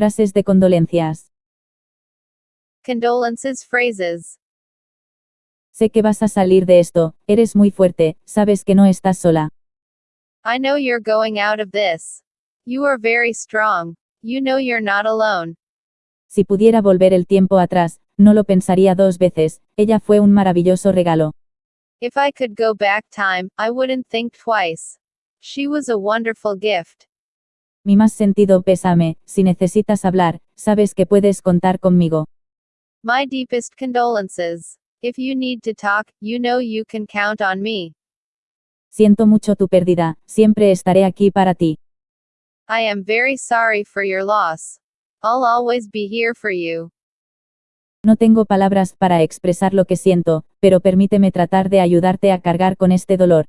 Frases de condolencias. Condolences phrases. Sé que vas a salir de esto, eres muy fuerte, sabes que no estás sola. I know you're going out of this. You are very strong. You know you're not alone. Si pudiera volver el tiempo atrás, no lo pensaría dos veces, ella fue un maravilloso regalo. If I could go back time, I wouldn't think twice. She was a wonderful gift. Mi más sentido pésame, si necesitas hablar, sabes que puedes contar conmigo. My deepest condolences. If you need to talk, you know you can count on me. Siento mucho tu pérdida, siempre estaré aquí para ti. I am very sorry for your loss. I'll always be here for you. No tengo palabras para expresar lo que siento, pero permíteme tratar de ayudarte a cargar con este dolor.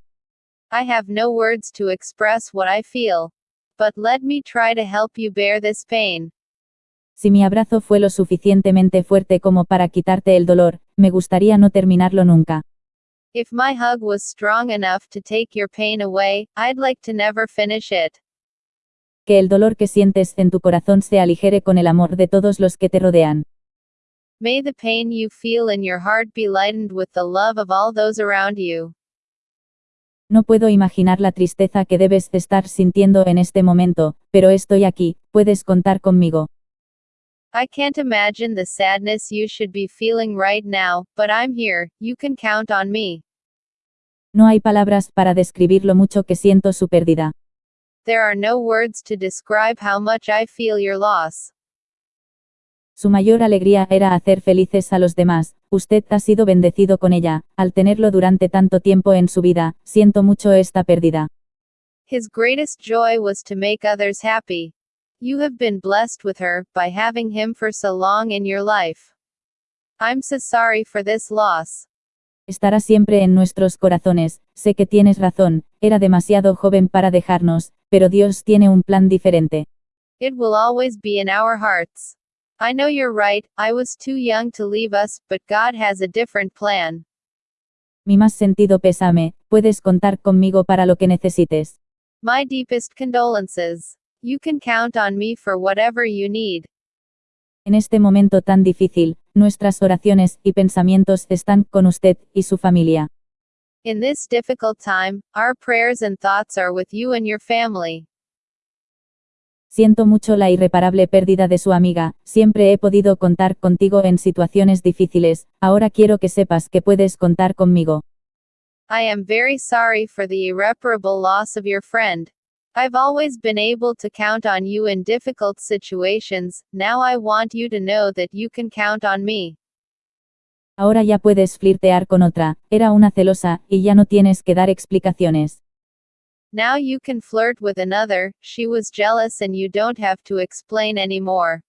I have no words to express what I feel. But let me try to help you bear this pain. Si mi abrazo fue lo suficientemente fuerte como para quitarte el dolor, me gustaría no terminarlo nunca. If my hug was strong enough to take your pain away, I'd like to never finish it. Que el dolor que sientes en tu corazón se aligere con el amor de todos los que te rodean. May the pain you feel in your heart be lightened with the love of all those around you. No puedo imaginar la tristeza que debes estar sintiendo en este momento, pero estoy aquí, puedes contar conmigo. I can't imagine the sadness you should be feeling right now, but I'm here, you can count on me. No hay palabras para describir lo mucho que siento su pérdida. There are no words to describe how much I feel your loss. Su mayor alegría era hacer felices a los demás, usted ha sido bendecido con ella, al tenerlo durante tanto tiempo en su vida, siento mucho esta pérdida. His greatest joy was to make others happy. You have been blessed with her, by having him for so long in your life. I'm so sorry for this loss. Estará siempre en nuestros corazones, sé que tienes razón, era demasiado joven para dejarnos, pero Dios tiene un plan diferente. It will always be in our hearts. I know you're right, I was too young to leave us, but God has a different plan. Mi más sentido pésame, puedes contar conmigo para lo que necesites. My deepest condolences. You can count on me for whatever you need. En este momento tan difícil, nuestras oraciones y pensamientos están con usted y su familia. In this difficult time, our prayers and thoughts are with you and your family. Siento mucho la irreparable pérdida de su amiga, siempre he podido contar contigo en situaciones difíciles, ahora quiero que sepas que puedes contar conmigo. I am very sorry for the irreparable loss of your friend. I've always been able to count on you in difficult situations, now I want you to know that you can count on me. Ahora ya puedes flirtear con otra, era una celosa, y ya no tienes que dar explicaciones. Now you can flirt with another, she was jealous and you don't have to explain anymore.